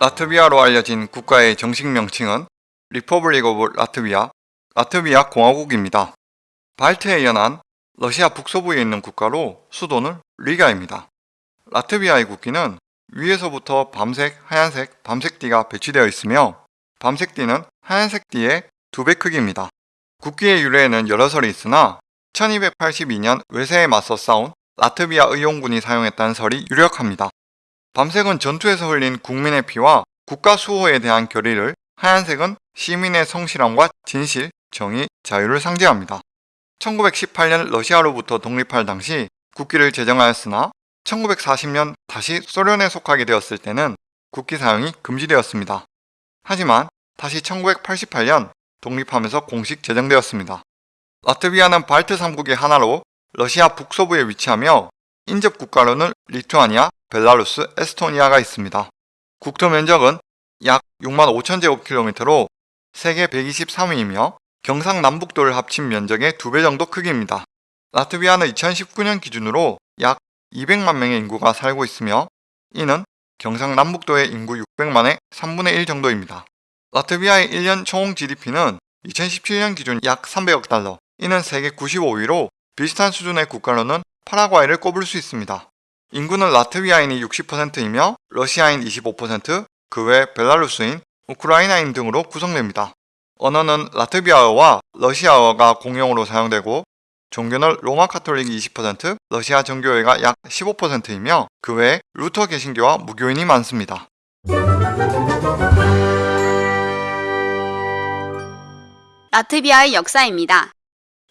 라트비아로 알려진 국가의 정식 명칭은 Republic of Latvia, 라트비아 공화국입니다. 발트에 연한 러시아 북서부에 있는 국가로 수도는 리가입니다. 라트비아의 국기는 위에서부터 밤색, 하얀색, 밤색띠가 배치되어 있으며 밤색띠는 하얀색 띠의 두 배 크기입니다. 국기의 유래에는 여러 설이 있으나 1282년 외세에 맞서 싸운 라트비아 의용군이 사용했다는 설이 유력합니다. 밤색은 전투에서 흘린 국민의 피와 국가 수호에 대한 결의를 하얀색은 시민의 성실함과 진실, 정의, 자유를 상징합니다. 1918년 러시아로부터 독립할 당시 국기를 제정하였으나 1940년 다시 소련에 속하게 되었을 때는 국기 사용이 금지되었습니다. 하지만 다시 1988년 독립하면서 공식 제정되었습니다. 라트비아는 발트 3국의 하나로 러시아 북서부에 위치하며 인접 국가로는 리투아니아, 벨라루스, 에스토니아가 있습니다. 국토 면적은 약 6만 5천 제곱킬로미터로 세계 123위이며 경상남북도를 합친 면적의 2배 정도 크기입니다. 라트비아는 2019년 기준으로 약 200만 명의 인구가 살고 있으며 이는 경상남북도의 인구 600만의 3분의 1 정도입니다. 라트비아의 1년 총 GDP는 2017년 기준 약 300억 달러, 이는 세계 95위로 비슷한 수준의 국가로는 파라과이를 꼽을 수 있습니다. 인구는 라트비아인이 60%이며 러시아인 25%, 그 외 벨라루스인, 우크라이나인 등으로 구성됩니다. 언어는 라트비아어와 러시아어가 공용으로 사용되고 종교는 로마 카톨릭이 20%, 러시아 정교회가 약 15%이며 그 외에 루터 개신교와 무교인이 많습니다. 라트비아의 역사입니다.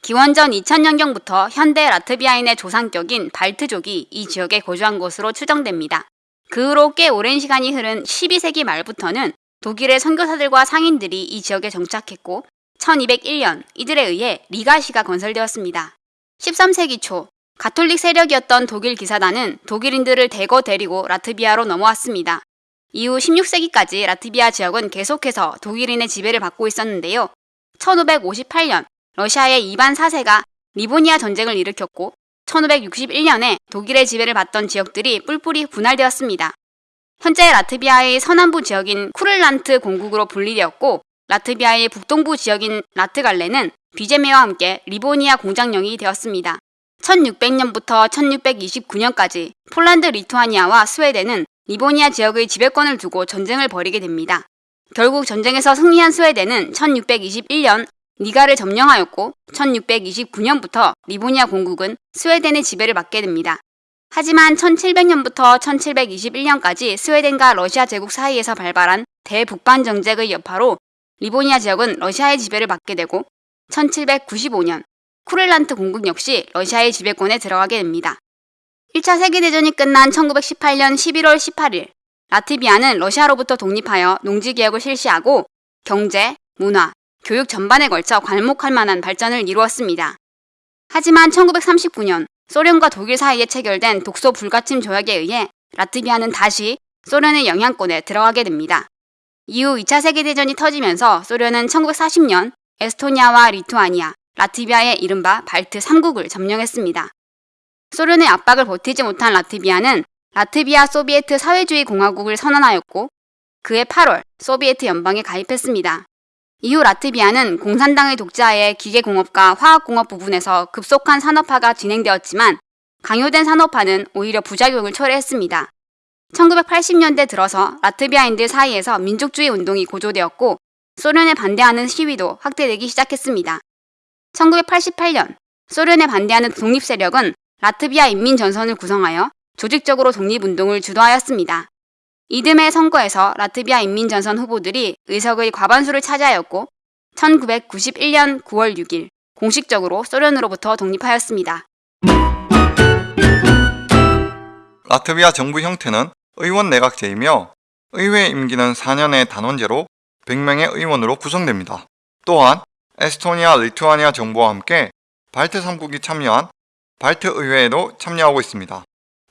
기원전 2000년경부터 현대 라트비아인의 조상격인 발트족이 이 지역에 거주한 것으로 추정됩니다. 그 후로 꽤 오랜 시간이 흐른 12세기 말부터는 독일의 선교사들과 상인들이 이 지역에 정착했고 1201년 이들에 의해 리가시가 건설되었습니다. 13세기 초 가톨릭 세력이었던 독일 기사단은 독일인들을 대거 데리고 라트비아로 넘어왔습니다. 이후 16세기까지 라트비아 지역은 계속해서 독일인의 지배를 받고 있었는데요. 1558년 러시아의 이반 4세가 리보니아 전쟁을 일으켰고 1561년에 독일의 지배를 받던 지역들이 뿔뿔이 분할되었습니다. 현재 라트비아의 서남부 지역인 쿠를란트 공국으로 분리되었고 라트비아의 북동부 지역인 라트갈레는 비제메와 함께 리보니아 공장령이 되었습니다. 1600년부터 1629년까지 폴란드 리투아니아와 스웨덴은 리보니아 지역의 지배권을 두고 전쟁을 벌이게 됩니다. 결국 전쟁에서 승리한 스웨덴은 1621년 니가를 점령하였고 1629년부터 리보니아 공국은 스웨덴의 지배를 받게 됩니다. 하지만 1700년부터 1721년까지 스웨덴과 러시아 제국 사이에서 발발한 대북반 정책의 여파로 리보니아 지역은 러시아의 지배를 받게 되고 1795년 쿠를란트 공국 역시 러시아의 지배권에 들어가게 됩니다. 1차 세계대전이 끝난 1918년 11월 18일 라트비아는 러시아로부터 독립하여 농지개혁을 실시하고 경제, 문화, 교육 전반에 걸쳐 괄목할 만한 발전을 이루었습니다. 하지만 1939년 소련과 독일 사이에 체결된 독소 불가침 조약에 의해 라트비아는 다시 소련의 영향권에 들어가게 됩니다. 이후 2차 세계대전이 터지면서 소련은 1940년 에스토니아와 리투아니아, 라트비아의 이른바 발트 3국을 점령했습니다. 소련의 압박을 버티지 못한 라트비아는 라트비아 소비에트 사회주의 공화국을 선언하였고 그해 8월 소비에트 연방에 가입했습니다. 이후 라트비아는 공산당의 독자하에 기계공업과 화학공업 부분에서 급속한 산업화가 진행되었지만 강요된 산업화는 오히려 부작용을 초래했습니다. 1980년대 들어서 라트비아인들 사이에서 민족주의 운동이 고조되었고 소련에 반대하는 시위도 확대되기 시작했습니다. 1988년 소련에 반대하는 독립세력은 라트비아 인민전선을 구성하여 조직적으로 독립운동을 주도하였습니다. 이듬해 선거에서 라트비아 인민전선 후보들이 의석의 과반수를 차지하였고 1991년 9월 6일 공식적으로 소련으로부터 독립하였습니다. 라트비아 정부 형태는 의원 내각제이며 의회 임기는 4년의 단원제로 100명의 의원으로 구성됩니다. 또한 에스토니아, 리투아니아 정부와 함께 발트 3국이 참여한 발트 의회에도 참여하고 있습니다.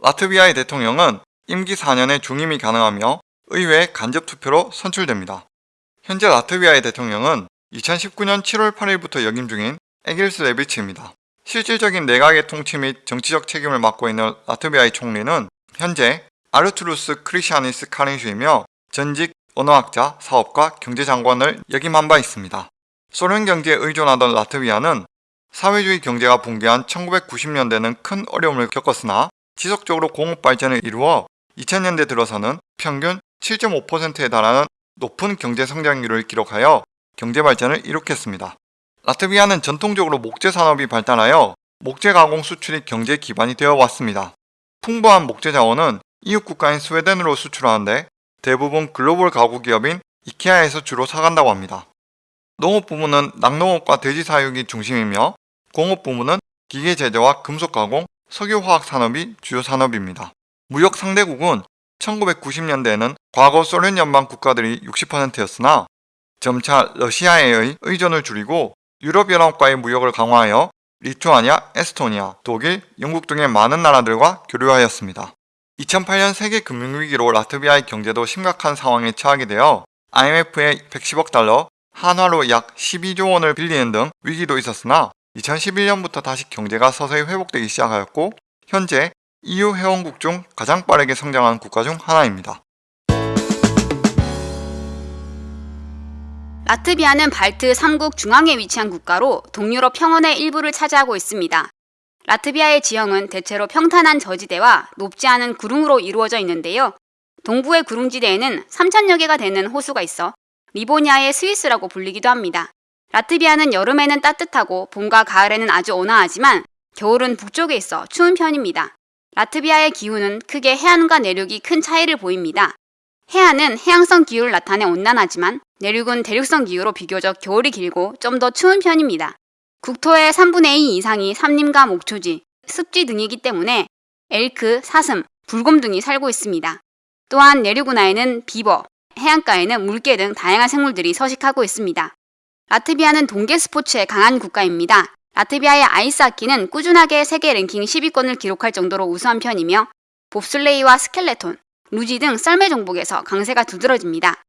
라트비아의 대통령은 임기 4년의 중임이 가능하며 의회 간접 투표로 선출됩니다. 현재 라트비아의 대통령은 2019년 7월 8일부터 역임 중인 에길스 레비치입니다. 실질적인 내각의 통치 및 정치적 책임을 맡고 있는 라트비아의 총리는 현재 아르투루스 크리시아니스 카린슈이며 전직 언어학자, 사업가, 경제장관을 역임한 바 있습니다. 소련 경제에 의존하던 라트비아는 사회주의 경제가 붕괴한 1990년대는 큰 어려움을 겪었으나 지속적으로 공업 발전을 이루어 2000년대 들어서는 평균 7.5%에 달하는 높은 경제 성장률을 기록하여 경제 발전을 이룩했습니다. 라트비아는 전통적으로 목재 산업이 발달하여 목재 가공 수출이 경제 기반이 되어 왔습니다. 풍부한 목재 자원은 이웃 국가인 스웨덴으로 수출하는데 대부분 글로벌 가구 기업인 이케아에서 주로 사간다고 합니다. 농업 부문은 낙농업과 돼지 사육이 중심이며 공업 부문은 기계 제조와 금속 가공, 석유화학 산업이 주요 산업입니다. 무역 상대국은 1990년대에는 과거 소련 연방 국가들이 60%였으나 점차 러시아에 의존을 줄이고 유럽연합과의 무역을 강화하여 리투아니아, 에스토니아, 독일, 영국 등의 많은 나라들과 교류하였습니다. 2008년 세계 금융위기로 라트비아의 경제도 심각한 상황에 처하게 되어 IMF에 110억 달러, 한화로 약 12조 원을 빌리는 등 위기도 있었으나 2011년부터 다시 경제가 서서히 회복되기 시작하였고 현재 EU 회원국 중 가장 빠르게 성장한 국가 중 하나입니다. 라트비아는 발트 3국 중앙에 위치한 국가로 동유럽 평원의 일부를 차지하고 있습니다. 라트비아의 지형은 대체로 평탄한 저지대와 높지 않은 구릉으로 이루어져 있는데요. 동부의 구릉지대에는 3천여 개가 되는 호수가 있어 리보니아의 스위스라고 불리기도 합니다. 라트비아는 여름에는 따뜻하고 봄과 가을에는 아주 온화하지만 겨울은 북쪽에 있어 추운 편입니다. 라트비아의 기후는 크게 해안과 내륙이 큰 차이를 보입니다. 해안은 해양성 기후를 나타내 온난하지만 내륙은 대륙성 기후로 비교적 겨울이 길고 좀 더 추운 편입니다. 국토의 3분의 2 이상이 산림과 목초지, 습지 등이기 때문에 엘크, 사슴, 불곰 등이 살고 있습니다. 또한 내륙 운하에는 비버, 해안가에는 물개 등 다양한 생물들이 서식하고 있습니다. 라트비아는 동계 스포츠에 강한 국가입니다. 라트비아의 아이스하키는 꾸준하게 세계 랭킹 10위권을 기록할 정도로 우수한 편이며 봅슬레이와 스켈레톤, 루지 등 썰매 종목에서 강세가 두드러집니다.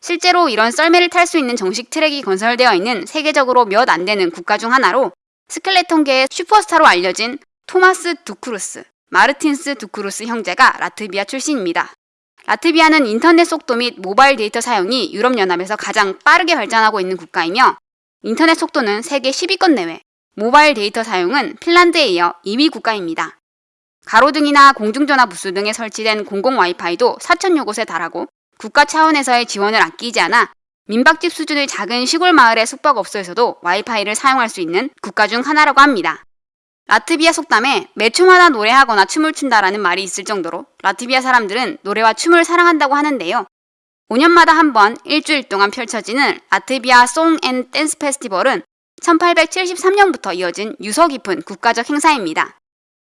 실제로 이런 썰매를 탈 수 있는 정식 트랙이 건설되어 있는 세계적으로 몇 안 되는 국가 중 하나로 스켈레톤계의 슈퍼스타로 알려진 토마스 두쿠르스, 마르틴스 두쿠르스 형제가 라트비아 출신입니다. 라트비아는 인터넷 속도 및 모바일 데이터 사용이 유럽연합에서 가장 빠르게 발전하고 있는 국가이며 인터넷 속도는 세계 10위권 내외, 모바일 데이터 사용은 핀란드에 이어 2위 국가입니다. 가로등이나 공중전화 부스 등에 설치된 공공 와이파이도 4천여 곳에 달하고 국가 차원에서의 지원을 아끼지 않아 민박집 수준의 작은 시골 마을의 숙박업소에서도 와이파이를 사용할 수 있는 국가 중 하나라고 합니다. 라트비아 속담에 매 초마다 노래하거나 춤을 춘다라는 말이 있을 정도로 라트비아 사람들은 노래와 춤을 사랑한다고 하는데요. 5년마다 한 번 일주일 동안 펼쳐지는 Latvia Song and Dance Festival은 1873년부터 이어진 유서 깊은 국가적 행사입니다.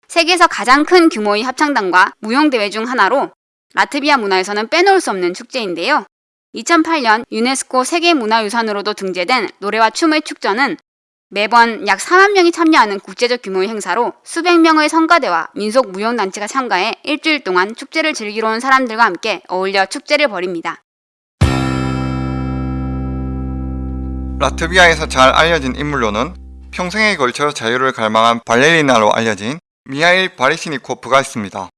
세계에서 가장 큰 규모의 합창단과 무용대회 중 하나로 라트비아 문화에서는 빼놓을 수 없는 축제인데요. 2008년 유네스코 세계문화유산으로도 등재된 노래와 춤의 축전은 매번 약 4만 명이 참여하는 국제적 규모의 행사로 수백 명의 성가대와 민속 무용단체가 참가해 일주일 동안 축제를 즐기러 온 사람들과 함께 어울려 축제를 벌입니다. 라트비아에서 잘 알려진 인물로는 평생에 걸쳐 자유를 갈망한 발레리나로 알려진 미하일 바리시니코프가 있습니다.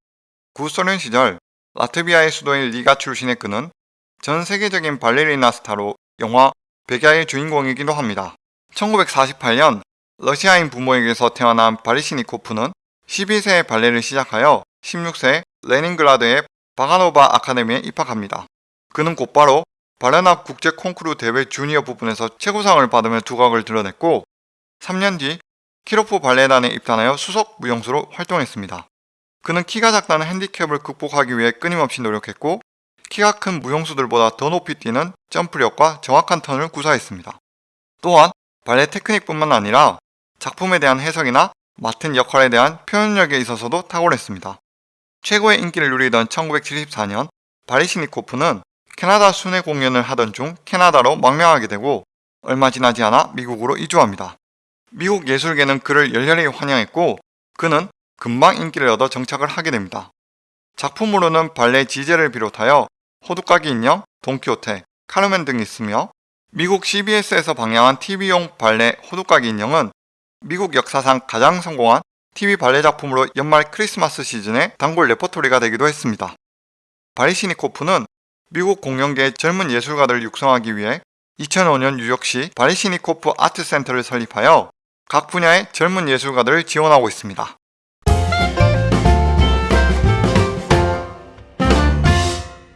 구소련 시절 라트비아의 수도인 리가 출신의 그는 전 세계적인 발레리나 스타로 영화 백야의 주인공이기도 합니다. 1948년 러시아인 부모에게서 태어난 바리시니코프는 12세에 발레를 시작하여 16세 레닌그라드의 바가노바 아카데미에 입학합니다. 그는 곧바로 바레나 국제 콩쿠르 대회 주니어 부분에서 최고상을 받으며 두각을 드러냈고 3년 뒤 키로프 발레단에 입단하여 수석 무용수로 활동했습니다. 그는 키가 작다는 핸디캡을 극복하기 위해 끊임없이 노력했고 키가 큰 무용수들보다 더 높이 뛰는 점프력과 정확한 턴을 구사했습니다. 또한 발레 테크닉뿐만 아니라 작품에 대한 해석이나 맡은 역할에 대한 표현력에 있어서도 탁월했습니다. 최고의 인기를 누리던 1974년 바리시니코프는 캐나다 순회 공연을 하던 중 캐나다로 망명하게 되고 얼마 지나지 않아 미국으로 이주합니다. 미국 예술계는 그를 열렬히 환영했고 그는 금방 인기를 얻어 정착을 하게 됩니다. 작품으로는 발레 지제를 비롯하여 호두까기 인형, 돈키호테, 카르멘 등이 있으며 미국 CBS에서 방영한 TV용 발레 호두까기 인형은 미국 역사상 가장 성공한 TV 발레 작품으로 연말 크리스마스 시즌의 단골 레퍼토리가 되기도 했습니다. 바리시니코프는 미국 공연계 젊은 예술가들을 육성하기 위해 2005년 뉴욕시 바리시니코프 아트센터를 설립하여 각 분야의 젊은 예술가들을 지원하고 있습니다.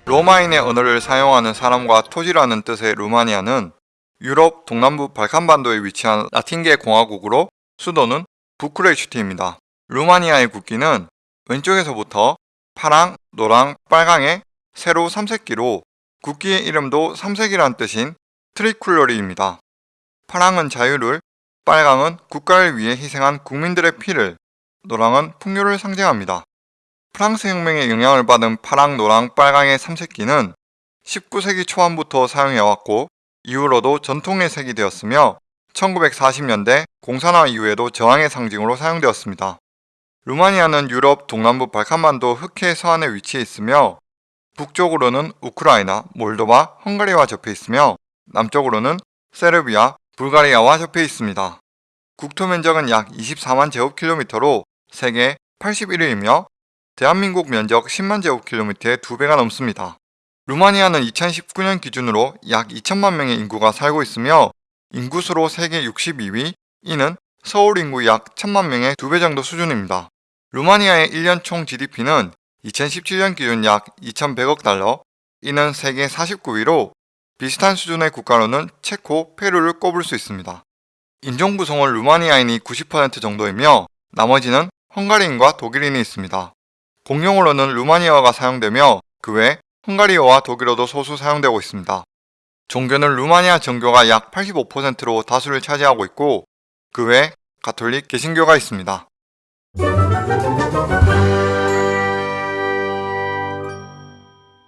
로마인의 언어를 사용하는 사람과 토지라는 뜻의 루마니아는 유럽 동남부 발칸반도에 위치한 라틴계 공화국으로 수도는 부크레슈티입니다. 루마니아의 국기는 왼쪽에서부터 파랑, 노랑, 빨강의 세로 삼색기로 국기의 이름도 삼색이란 뜻인 Tricolorul입니다. 파랑은 자유를, 빨강은 국가를 위해 희생한 국민들의 피를, 노랑은 풍요를 상징합니다. 프랑스 혁명의 영향을 받은 파랑, 노랑, 빨강의 삼색기는 19세기 초반부터 사용해왔고 이후로도 전통의 색이 되었으며 1940년대 공산화 이후에도 저항의 상징으로 사용되었습니다. 루마니아는 유럽 동남부 발칸반도 흑해 서안에 위치해 있으며 북쪽으로는 우크라이나, 몰도바, 헝가리와 접해 있으며 남쪽으로는 세르비아, 불가리아와 접해 있습니다. 국토 면적은 약 24만 제곱킬로미터로 세계 81위이며 대한민국 면적 10만 제곱킬로미터의 2배가 넘습니다. 루마니아는 2019년 기준으로 약 2천만 명의 인구가 살고 있으며 인구수로 세계 62위, 이는 서울 인구 약 1천만 명의 2배 정도 수준입니다. 루마니아의 1년 총 GDP는 2017년 기준 약 2,100억 달러, 이는 세계 49위로 비슷한 수준의 국가로는 체코, 페루를 꼽을 수 있습니다. 인종 구성은 루마니아인이 90% 정도이며 나머지는 헝가리인과 독일인이 있습니다. 공용어로는 루마니아어가 사용되며 그 외 헝가리어와 독일어도 소수 사용되고 있습니다. 종교는 루마니아 정교가 약 85%로 다수를 차지하고 있고 그 외 가톨릭, 개신교가 있습니다.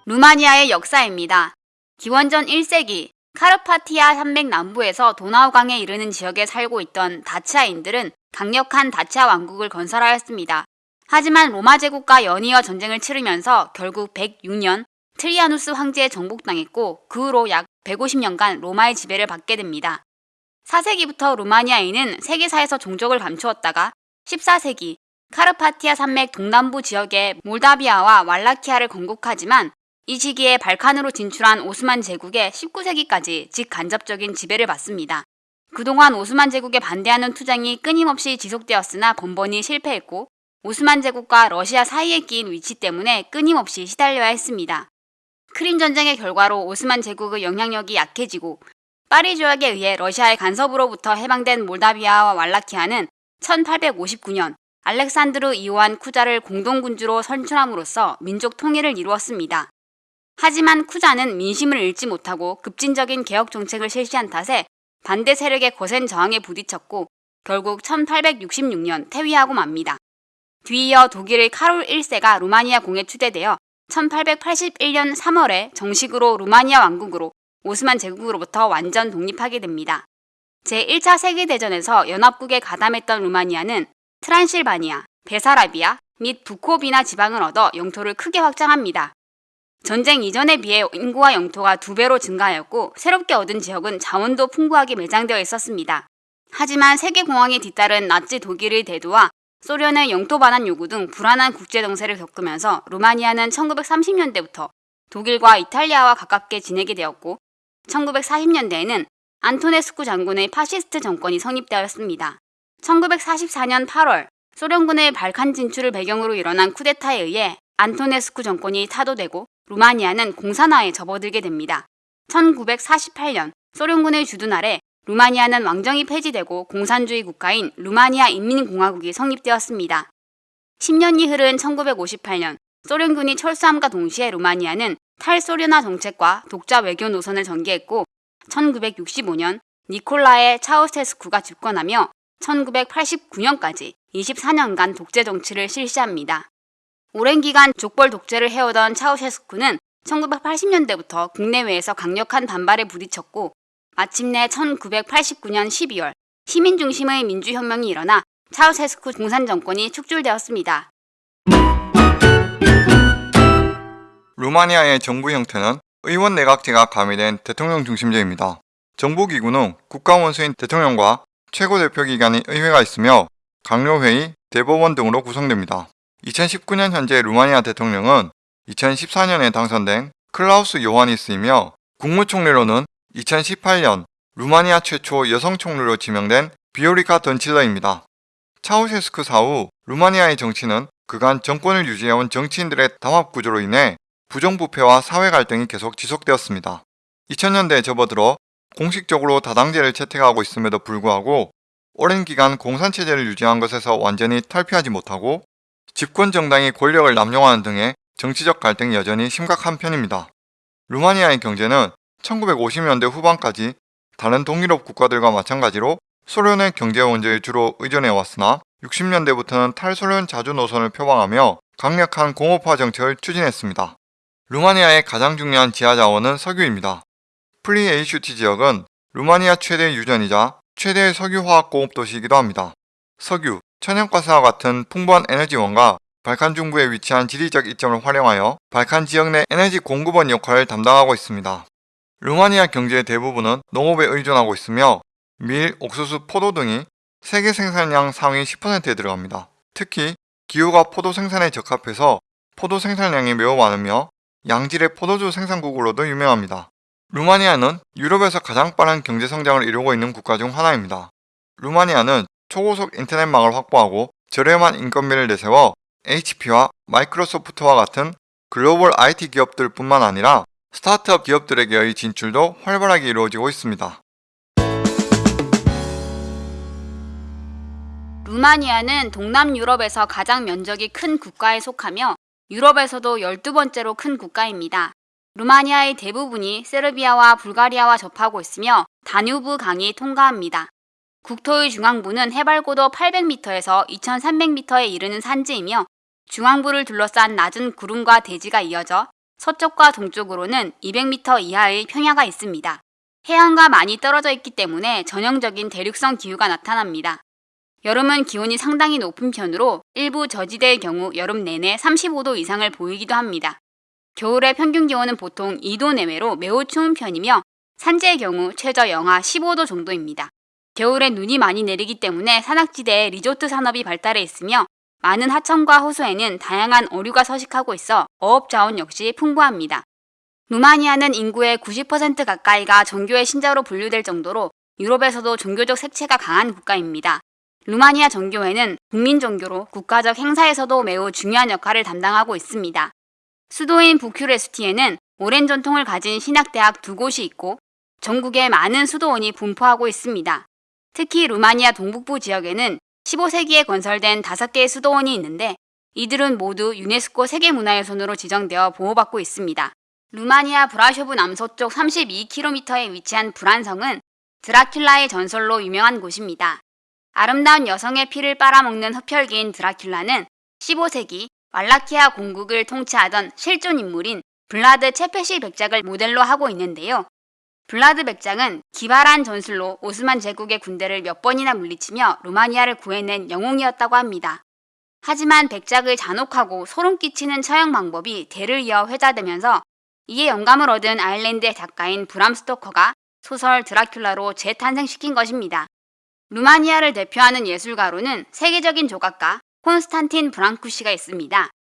루마니아의 역사입니다. 기원전 1세기 카르파티아 산맥 남부에서 도나우강에 이르는 지역에 살고 있던 다치아인들은 강력한 다치아 왕국을 건설하였습니다. 하지만 로마 제국과 연이어 전쟁을 치르면서 결국 106년 트라야누스 황제에 정복당했고 그 후로 약 150년간 로마의 지배를 받게 됩니다. 4세기부터 루마니아인은 세계사에서 종적을 감추었다가 14세기 카르파티아 산맥 동남부 지역의 몰다비아와 왈라키아를 건국하지만 이 시기에 발칸으로 진출한 오스만 제국에 19세기까지 직간접적인 지배를 받습니다. 그동안 오스만 제국에 반대하는 투쟁이 끊임없이 지속되었으나 번번이 실패했고 오스만 제국과 러시아 사이에 끼인 위치 때문에 끊임없이 시달려야 했습니다. 크림 전쟁의 결과로 오스만 제국의 영향력이 약해지고 파리 조약에 의해 러시아의 간섭으로부터 해방된 몰다비아와 왈라키아는 1859년 알렉산드르 이오한 쿠자를 공동군주로 선출함으로써 민족 통일을 이루었습니다. 하지만 쿠자는 민심을 잃지 못하고 급진적인 개혁 정책을 실시한 탓에 반대 세력의 거센 저항에 부딪혔고 결국 1866년 퇴위하고 맙니다. 뒤이어 독일의 카롤 1세가 루마니아 공에 추대되어 1881년 3월에 정식으로 루마니아 왕국으로 오스만 제국으로부터 완전 독립하게 됩니다. 제1차 세계대전에서 연합국에 가담했던 루마니아는 트란실바니아, 베사라비아 및 부코비나 지방을 얻어 영토를 크게 확장합니다. 전쟁 이전에 비해 인구와 영토가 두 배로 증가하였고 새롭게 얻은 지역은 자원도 풍부하게 매장되어 있었습니다. 하지만 세계공황에 뒤따른 나치 독일의 대두와 소련의 영토 반환 요구 등 불안한 국제 정세를 겪으면서 루마니아는 1930년대부터 독일과 이탈리아와 가깝게 지내게 되었고 1940년대에는 안토네스쿠 장군의 파시스트 정권이 성립되었습니다. 1944년 8월 소련군의 발칸 진출을 배경으로 일어난 쿠데타에 의해 안토네스쿠 정권이 타도되고 루마니아는 공산화에 접어들게 됩니다. 1948년 소련군의 주둔 아래 루마니아는 왕정이 폐지되고 공산주의 국가인 루마니아 인민공화국이 성립되었습니다. 10년이 흐른 1958년 소련군이 철수함과 동시에 루마니아는 탈소련화 정책과 독자 외교 노선을 전개했고 1965년 니콜라의 차우세스쿠가 집권하며 1989년까지 24년간 독재 정치를 실시합니다. 오랜 기간 족벌 독재를 해오던 차우세스쿠는 1980년대부터 국내외에서 강력한 반발에 부딪혔고 마침내 1989년 12월 시민 중심의 민주혁명이 일어나 차우세스쿠 공산 정권이 축출되었습니다. 루마니아의 정부 형태는 의원 내각제가 가미된 대통령 중심제입니다. 정부기구는 국가원수인 대통령과 최고 대표기관인 의회가 있으며 강요회의, 대법원 등으로 구성됩니다. 2019년 현재 루마니아 대통령은 2014년에 당선된 클라우스 요하니스이며 국무총리로는 2018년 루마니아 최초 여성 총리로 지명된 비오리카 던칠러입니다. 차우셰스크 사후 루마니아의 정치는 그간 정권을 유지해온 정치인들의 담합 구조로 인해 부정부패와 사회 갈등이 계속 지속되었습니다. 2000년대에 접어들어 공식적으로 다당제를 채택하고 있음에도 불구하고 오랜 기간 공산체제를 유지한 것에서 완전히 탈피하지 못하고 집권 정당이 권력을 남용하는 등의 정치적 갈등이 여전히 심각한 편입니다. 루마니아의 경제는 1950년대 후반까지 다른 동유럽 국가들과 마찬가지로 소련의 경제 원조에 주로 의존해 왔으나 60년대부터는 탈소련 자주 노선을 표방하며 강력한 공업화 정책을 추진했습니다. 루마니아의 가장 중요한 지하 자원은 석유입니다. 플로이에슈티 지역은 루마니아 최대 유전이자 최대의 석유화학 공업 도시이기도 합니다. 석유, 천연가스와 같은 풍부한 에너지원과 발칸 중부에 위치한 지리적 이점을 활용하여 발칸 지역 내 에너지 공급원 역할을 담당하고 있습니다. 루마니아 경제의 대부분은 농업에 의존하고 있으며 밀, 옥수수, 포도 등이 세계 생산량 상위 10%에 들어갑니다. 특히 기후가 포도 생산에 적합해서 포도 생산량이 매우 많으며 양질의 포도주 생산국으로도 유명합니다. 루마니아는 유럽에서 가장 빠른 경제 성장을 이루고 있는 국가 중 하나입니다. 루마니아는 초고속 인터넷망을 확보하고 저렴한 인건비를 내세워 HP와 마이크로소프트와 같은 글로벌 IT 기업들 뿐만 아니라 스타트업 기업들에게의 진출도 활발하게 이루어지고 있습니다. 루마니아는 동남 유럽에서 가장 면적이 큰 국가에 속하며 유럽에서도 12번째로 큰 국가입니다. 루마니아의 대부분이 세르비아와 불가리아와 접하고 있으며 다뉴브 강이 통과합니다. 국토의 중앙부는 해발고도 800m에서 2300m에 이르는 산지이며 중앙부를 둘러싼 낮은 구름과 대지가 이어져 서쪽과 동쪽으로는 200m 이하의 평야가 있습니다. 해안과 많이 떨어져 있기 때문에 전형적인 대륙성 기후가 나타납니다. 여름은 기온이 상당히 높은 편으로 일부 저지대의 경우 여름 내내 35도 이상을 보이기도 합니다. 겨울의 평균 기온은 보통 2도 내외로 매우 추운 편이며 산지의 경우 최저 영하 15도 정도입니다. 겨울에 눈이 많이 내리기 때문에 산악지대에 리조트 산업이 발달해 있으며 많은 하천과 호수에는 다양한 어류가 서식하고 있어 어업 자원 역시 풍부합니다. 루마니아는 인구의 90% 가까이가 종교의 신자로 분류될 정도로 유럽에서도 종교적 색채가 강한 국가입니다. 루마니아 정교회는 국민 종교로 국가적 행사에서도 매우 중요한 역할을 담당하고 있습니다. 수도인 부큐레스티에는 오랜 전통을 가진 신학대학 두 곳이 있고 전국에 많은 수도원이 분포하고 있습니다. 특히 루마니아 동북부 지역에는 15세기에 건설된 5개의 수도원이 있는데 이들은 모두 유네스코 세계문화유산으로 지정되어 보호받고 있습니다. 루마니아 브라쇼브 남서쪽 32km에 위치한 브란성은 드라큘라의 전설로 유명한 곳입니다. 아름다운 여성의 피를 빨아먹는 흡혈귀인 드라큘라는 15세기 왈라키아 공국을 통치하던 실존 인물인 블라드 체페시 백작을 모델로 하고 있는데요. 블라드 백작은 기발한 전술로 오스만 제국의 군대를 몇 번이나 물리치며 루마니아를 구해낸 영웅이었다고 합니다. 하지만 백작의 잔혹하고 소름 끼치는 처형 방법이 대를 이어 회자되면서 이에 영감을 얻은 아일랜드의 작가인 브람 스토커가 소설 드라큘라로 재탄생시킨 것입니다. 루마니아를 대표하는 예술가로는 세계적인 조각가 콘스탄틴 브랑쿠시가 있습니다.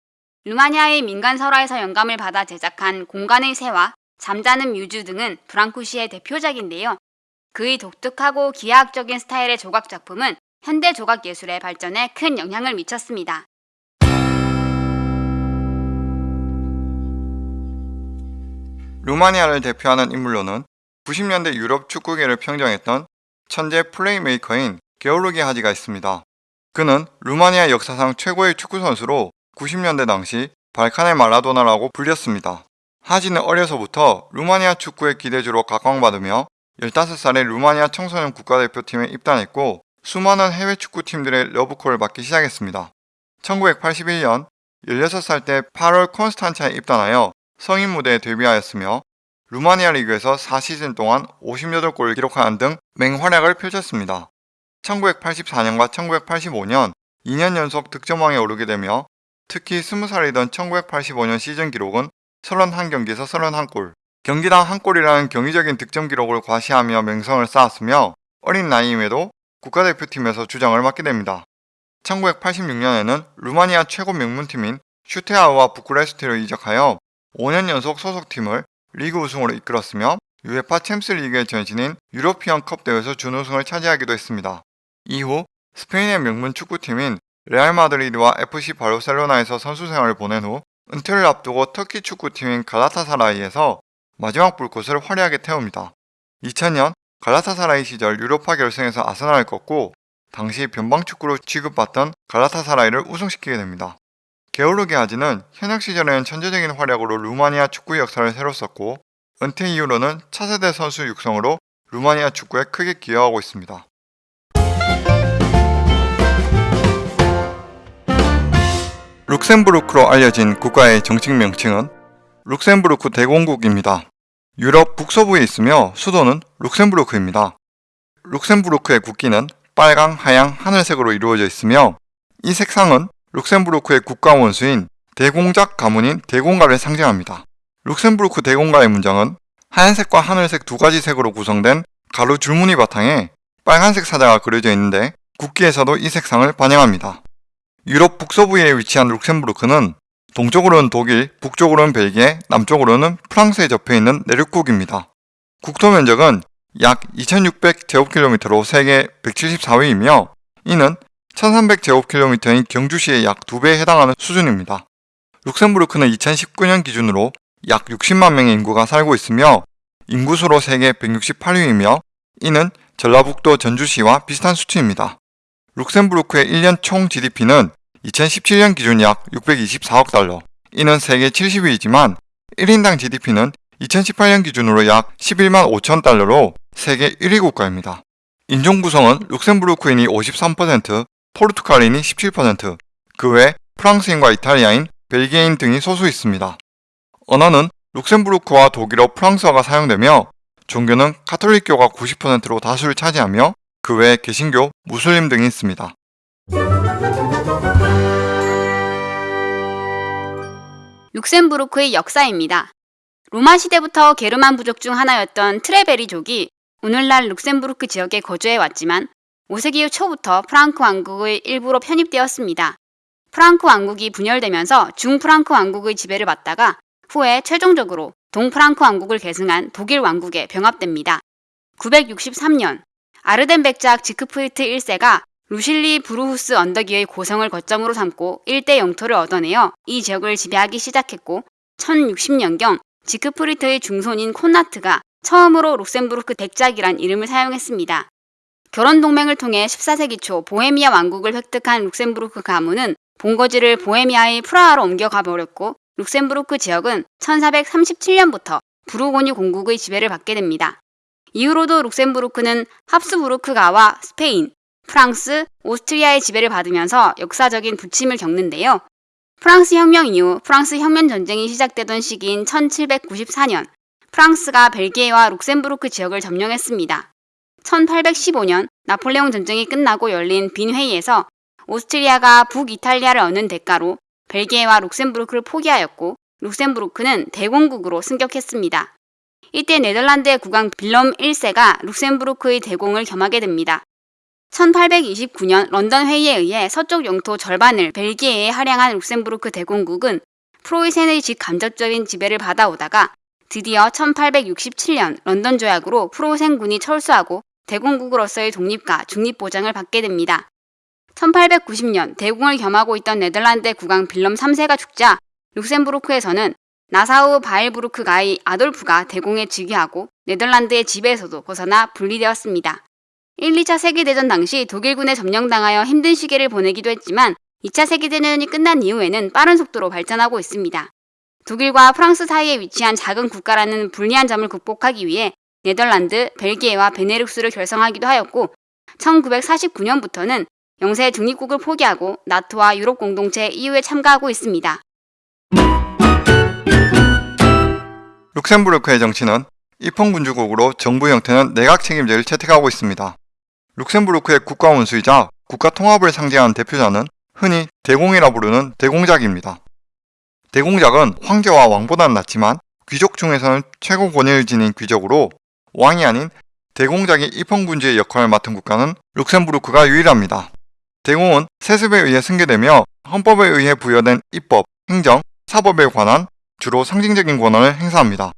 루마니아의 민간 설화에서 영감을 받아 제작한 공간의 새와 잠자는 뮤즈 등은 브랑쿠시의 대표작인데요. 그의 독특하고 기하학적인 스타일의 조각 작품은 현대 조각 예술의 발전에 큰 영향을 미쳤습니다. 루마니아를 대표하는 인물로는 90년대 유럽 축구계를 평정했던 천재 플레이메이커인 게오르기 하지가 있습니다. 그는 루마니아 역사상 최고의 축구 선수로 90년대 당시 발칸의 마라도나라고 불렸습니다. 하지는 어려서부터 루마니아 축구의 기대주로 각광받으며 15살에 루마니아 청소년 국가대표팀에 입단했고 수많은 해외 축구팀들의 러브콜을 받기 시작했습니다. 1981년 16살 때 8월 콘스탄차에 입단하여 성인 무대에 데뷔하였으며 루마니아 리그에서 4시즌 동안 58골을 기록하는 등 맹활약을 펼쳤습니다. 1984년과 1985년 2년 연속 득점왕에 오르게 되며 특히 20살이던 1985년 시즌 기록은 31경기에서 31골, 경기당 한 골이라는 경이적인 득점 기록을 과시하며 명성을 쌓았으며 어린 나이임에도 국가대표팀에서 주장을 맡게 됩니다. 1986년에는 루마니아 최고 명문팀인 슈테아우아 부쿠레슈티로 이적하여 5년 연속 소속팀을 리그 우승으로 이끌었으며 UEFA 챔스 리그의 전신인 유로피언 컵 대회에서 준우승을 차지하기도 했습니다. 이후 스페인의 명문 축구팀인 레알 마드리드와 FC 바르셀로나에서 선수 생활을 보낸 후 은퇴를 앞두고 터키 축구팀인 갈라타사라이에서 마지막 불꽃을 화려하게 태웁니다. 2000년 갈라타사라이 시절 유로파 결승에서 아스날을 꺾고 당시 변방축구로 취급받던 갈라타사라이를 우승시키게 됩니다. 게오르기 아지는 현역 시절에는 천재적인 활약으로 루마니아 축구 역사를 새로 썼고 은퇴 이후로는 차세대 선수 육성으로 루마니아 축구에 크게 기여하고 있습니다. 룩셈부르크로 알려진 국가의 정식 명칭은 룩셈부르크 대공국입니다. 유럽 북서부에 있으며 수도는 룩셈부르크입니다. 룩셈부르크의 국기는 빨강, 하양, 하늘색으로 이루어져 있으며 이 색상은 룩셈부르크의 국가 원수인 대공작 가문인 대공가를 상징합니다. 룩셈부르크 대공가의 문장은 하얀색과 하늘색 두 가지 색으로 구성된 가로 줄무늬 바탕에 빨간색 사자가 그려져 있는데 국기에서도 이 색상을 반영합니다. 유럽 북서부에 위치한 룩셈부르크는 동쪽으로는 독일, 북쪽으로는 벨기에, 남쪽으로는 프랑스에 접해 있는 내륙국입니다. 국토 면적은 약 2600제곱킬로미터로 세계 174위이며 이는 1300제곱킬로미터인 경주시의 약 2배에 해당하는 수준입니다. 룩셈부르크는 2019년 기준으로 약 60만 명의 인구가 살고 있으며 인구수로 세계 168위이며 이는 전라북도 전주시와 비슷한 수치입니다. 룩셈부르크의 1년 총 GDP는 2017년 기준 약 624억 달러, 이는 세계 70위이지만 1인당 GDP는 2018년 기준으로 약 11만 5천 달러로 세계 1위 국가입니다. 인종 구성은 룩셈부르크인이 53%, 포르투갈인이 17%, 그 외 프랑스인과 이탈리아인, 벨기에인 등이 소수 있습니다. 언어는 룩셈부르크와 독일어, 프랑스어가 사용되며 종교는 카톨릭교가 90%로 다수를 차지하며 그 외 개신교, 무슬림 등이 있습니다. 룩셈부르크의 역사입니다. 로마 시대부터 게르만 부족 중 하나였던 트레베리족이 오늘날 룩셈부르크 지역에 거주해 왔지만 5세기 초부터 프랑크 왕국의 일부로 편입되었습니다. 프랑크 왕국이 분열되면서 중프랑크 왕국의 지배를 받다가 후에 최종적으로 동프랑크 왕국을 계승한 독일 왕국에 병합됩니다. 963년 아르덴 백작 지크프리트 1세가 루실리 브루후스 언덕 위의 고성을 거점으로 삼고 일대 영토를 얻어내어 이 지역을 지배하기 시작했고 1060년경 지크프리트의 증손인 콘라트가 처음으로 룩셈부르크 백작이란 이름을 사용했습니다. 결혼 동맹을 통해 14세기 초 보헤미아 왕국을 획득한 룩셈부르크 가문은 본거지를 보헤미아의 프라하로 옮겨가 버렸고 룩셈부르크 지역은 1437년부터 부르고뉴 공국의 지배를 받게 됩니다. 이후로도 룩셈부르크는 합스부르크가와 스페인, 프랑스, 오스트리아의 지배를 받으면서 역사적인 부침을 겪는데요. 프랑스 혁명 이후 프랑스 혁명 전쟁이 시작되던 시기인 1794년 프랑스가 벨기에와 룩셈부르크 지역을 점령했습니다. 1815년 나폴레옹 전쟁이 끝나고 열린 빈 회의에서 오스트리아가 북이탈리아를 얻는 대가로 벨기에와 룩셈부르크를 포기하였고 룩셈부르크는 대공국으로 승격했습니다. 이때 네덜란드의 국왕 빌럼 1세가 룩셈부르크의 대공을 겸하게 됩니다. 1829년 런던 회의에 의해 서쪽 영토 절반을 벨기에에 할양한 룩셈부르크 대공국은 프로이센의 직간접적인 지배를 받아오다가 드디어 1867년 런던 조약으로 프로센군이 철수하고 대공국으로서의 독립과 중립 보장을 받게 됩니다. 1890년 대공을 겸하고 있던 네덜란드의 국왕 빌럼 3세가 죽자 룩셈부르크에서는 나사우 바일부르크가의 아돌프가 대공에 즉위하고 네덜란드의 지배에서도 벗어나 분리되었습니다. 1, 2차 세계대전 당시 독일군에 점령당하여 힘든 시기를 보내기도 했지만 2차 세계대전이 끝난 이후에는 빠른 속도로 발전하고 있습니다. 독일과 프랑스 사이에 위치한 작은 국가라는 불리한 점을 극복하기 위해 네덜란드, 벨기에와 베네룩스를 결성하기도 하였고 1949년부터는 영세 중립국을 포기하고 나토와 유럽 공동체 EU에 참가하고 있습니다. 룩셈부르크의 정치는 입헌 군주국으로 정부 형태는 내각 책임제를 채택하고 있습니다. 룩셈부르크의 국가 원수이자 국가 통합을 상징하는 대표자는 흔히 대공이라 부르는 대공작입니다. 대공작은 황제와 왕보다는 낮지만 귀족 중에서는 최고 권위를 지닌 귀족으로 왕이 아닌 대공작이 입헌군주의 역할을 맡은 국가는 룩셈부르크가 유일합니다. 대공은 세습에 의해 승계되며 헌법에 의해 부여된 입법, 행정, 사법에 관한 주로 상징적인 권한을 행사합니다.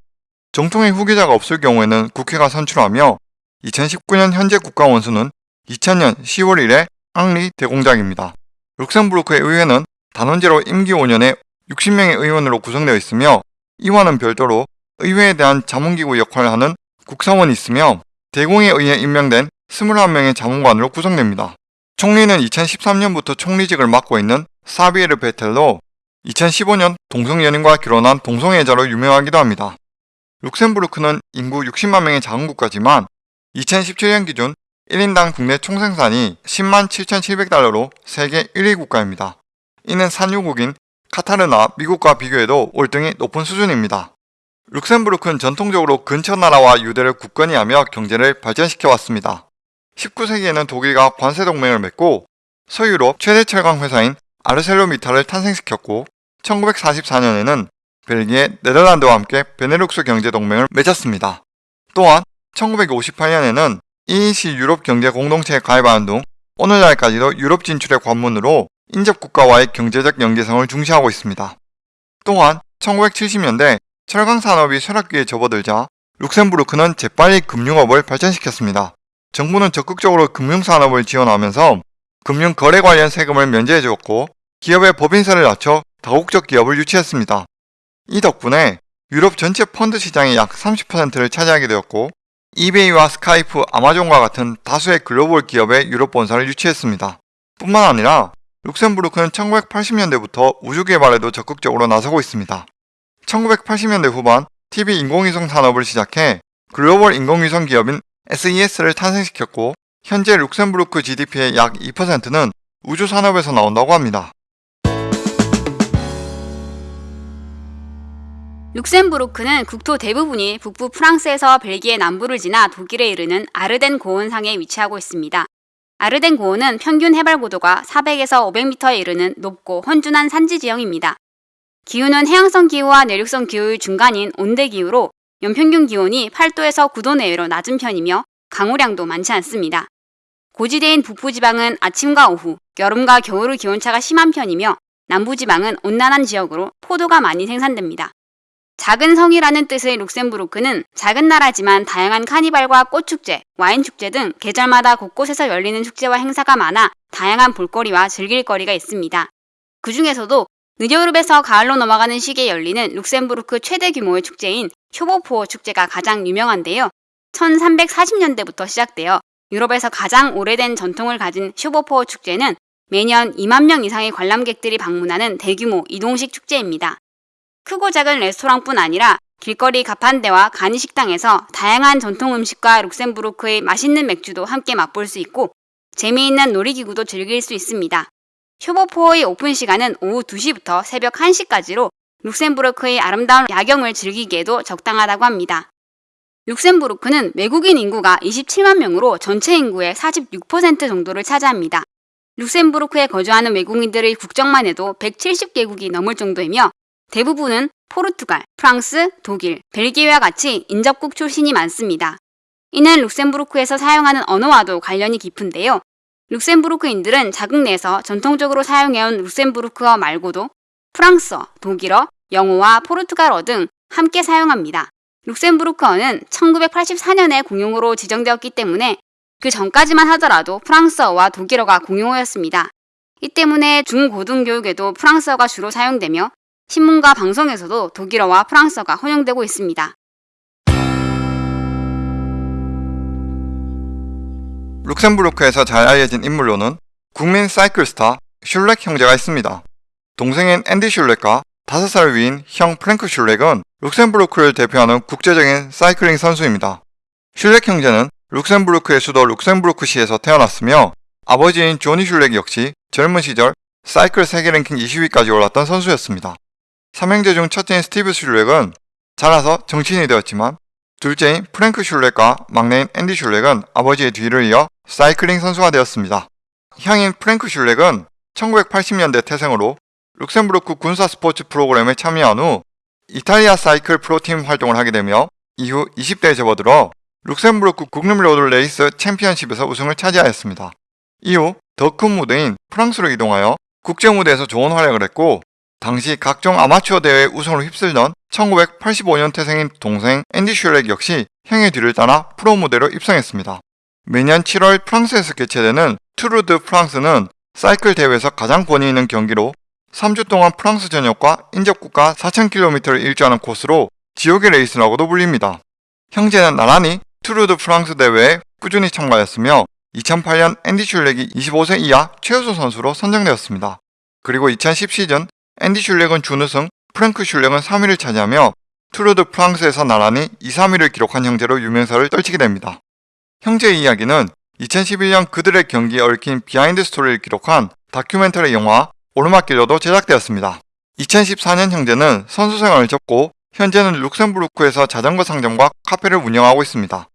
정통의 후계자가 없을 경우에는 국회가 선출하며 2019년 현재 국가 원수는 2000년 10월 1일 앙리 대공작입니다. 룩셈부르크의 의회는 단원제로 임기 5년에 60명의 의원으로 구성되어 있으며 이와는 별도로 의회에 대한 자문기구 역할을 하는 국사원이 있으며 대공에 의해 임명된 21명의 자문관으로 구성됩니다. 총리는 2013년부터 총리직을 맡고 있는 사비에르 베텔로 2015년 동성연인과 결혼한 동성애자로 유명하기도 합니다. 룩셈부르크는 인구 60만 명의 작은 국가지만 2017년 기준 1인당 국내 총생산이 10만 7,700달러로 세계 1위 국가입니다. 이는 산유국인 카타르나 미국과 비교해도 월등히 높은 수준입니다. 룩셈부르크는 전통적으로 근처 나라와 유대를 굳건히 하며 경제를 발전시켜 왔습니다. 19세기에는 독일과 관세 동맹을 맺고 서유럽 최대 철강 회사인 아르셀로미탈을 탄생시켰고 1944년에는 벨기에, 네덜란드와 함께 베네룩스 경제 동맹을 맺었습니다. 또한 1958년에는 EEC 유럽 경제 공동체에 가입하는 등 오늘날까지도 유럽 진출의 관문으로 인접 국가와의 경제적 연계성을 중시하고 있습니다. 또한 1970년대 철강 산업이 쇠락기에 접어들자 룩셈부르크는 재빨리 금융업을 발전시켰습니다. 정부는 적극적으로 금융산업을 지원하면서 금융 거래 관련 세금을 면제해 주었고 기업의 법인세를 낮춰 다국적 기업을 유치했습니다. 이 덕분에 유럽 전체 펀드 시장의 약 30%를 차지하게 되었고 이베이와 스카이프, 아마존과 같은 다수의 글로벌 기업의 유럽 본사를 유치했습니다. 뿐만 아니라 룩셈부르크는 1980년대부터 우주 개발에도 적극적으로 나서고 있습니다. 1980년대 후반 TV 인공위성 산업을 시작해 글로벌 인공위성 기업인 SES를 탄생시켰고 현재 룩셈부르크 GDP의 약 2%는 우주 산업에서 나온다고 합니다. 룩셈부르크는 국토 대부분이 북부 프랑스에서 벨기에 남부를 지나 독일에 이르는 아르덴 고원상에 위치하고 있습니다. 아르덴 고원은 평균 해발 고도가 400에서 500m에 이르는 높고 헌준한 산지 지형입니다. 기후는 해양성 기후와 내륙성 기후의 중간인 온대 기후로 연평균 기온이 8도에서 9도 내외로 낮은 편이며 강우량도 많지 않습니다. 고지대인 북부지방은 아침과 오후, 여름과 겨울의 기온차가 심한 편이며 남부지방은 온난한 지역으로 포도가 많이 생산됩니다. 작은 성이라는 뜻의 룩셈부르크는 작은 나라지만 다양한 카니발과 꽃축제, 와인축제 등 계절마다 곳곳에서 열리는 축제와 행사가 많아 다양한 볼거리와 즐길거리가 있습니다. 그 중에서도 늦여름에서 가을로 넘어가는 시기에 열리는 룩셈부르크 최대 규모의 축제인 쇼보포어 축제가 가장 유명한데요. 1340년대부터 시작되어 유럽에서 가장 오래된 전통을 가진 쇼보포어 축제는 매년 2만 명 이상의 관람객들이 방문하는 대규모 이동식 축제입니다. 크고 작은 레스토랑뿐 아니라 길거리 가판대와 간이식당에서 다양한 전통 음식과 룩셈부르크의 맛있는 맥주도 함께 맛볼 수 있고 재미있는 놀이기구도 즐길 수 있습니다. 쇼보포의 오픈 시간은 오후 2시부터 새벽 1시까지로 룩셈부르크의 아름다운 야경을 즐기기에도 적당하다고 합니다. 룩셈부르크는 외국인 인구가 27만 명으로 전체 인구의 46% 정도를 차지합니다. 룩셈부르크에 거주하는 외국인들의 국적만 해도 170개국이 넘을 정도이며 대부분은 포르투갈, 프랑스, 독일, 벨기에와 같이 인접국 출신이 많습니다. 이는 룩셈부르크에서 사용하는 언어와도 관련이 깊은데요. 룩셈부르크인들은 자국 내에서 전통적으로 사용해온 룩셈부르크어 말고도 프랑스어, 독일어, 영어와 포르투갈어 등 함께 사용합니다. 룩셈부르크어는 1984년에 공용어로 지정되었기 때문에 그 전까지만 하더라도 프랑스어와 독일어가 공용어였습니다. 이 때문에 중고등교육에도 프랑스어가 주로 사용되며 신문과 방송에서도 독일어와 프랑스어가 혼용되고 있습니다. 룩셈부르크에서 잘 알려진 인물로는 국민 사이클 스타 슐렉 형제가 있습니다. 동생인 앤디 슐렉과 5살 위인 형 프랭크 슐렉은 룩셈부르크를 대표하는 국제적인 사이클링 선수입니다. 슐렉 형제는 룩셈부르크의 수도 룩셈부르크시에서 태어났으며 아버지인 조니 슐렉 역시 젊은 시절 사이클 세계 랭킹 20위까지 올랐던 선수였습니다. 삼형제 중 첫째인 스티브 슐렉은 자라서 정치인이 되었지만 둘째인 프랭크 슐렉과 막내인 앤디 슐렉은 아버지의 뒤를 이어 사이클링 선수가 되었습니다. 형인 프랭크 슐렉은 1980년대 태생으로 룩셈부르크 군사 스포츠 프로그램에 참여한 후 이탈리아 사이클 프로팀 활동을 하게 되며 이후 20대에 접어들어 룩셈부르크 국립 로드 레이스 챔피언십에서 우승을 차지하였습니다. 이후 더 큰 무대인 프랑스로 이동하여 국제 무대에서 좋은 활약을 했고 당시 각종 아마추어 대회 우승으로 휩쓸던 1985년 태생인 동생 앤디 슐렉 역시 형의 뒤를 따라 프로 무대로 입성했습니다. 매년 7월 프랑스에서 개최되는 투르 드 프랑스는 사이클 대회에서 가장 권위 있는 경기로 3주 동안 프랑스 전역과 인접국가 4,000km를 일주하는 코스로 지옥의 레이스라고도 불립니다. 형제는 나란히 투르 드 프랑스 대회에 꾸준히 참가했으며 2008년 앤디 슐렉이 25세 이하 최우수 선수로 선정되었습니다. 그리고 2010 시즌 앤디 슐렉은 준우승, 프랭크 슐렉은 3위를 차지하며 투르 드 프랑스에서 나란히 2, 3위를 기록한 형제로 유명세를 떨치게 됩니다. 형제의 이야기는 2011년 그들의 경기에 얽힌 비하인드 스토리를 기록한 다큐멘터리 영화 오르막길로도 제작되었습니다. 2014년 형제는 선수 생활을 접고 현재는 룩셈부르크에서 자전거 상점과 카페를 운영하고 있습니다.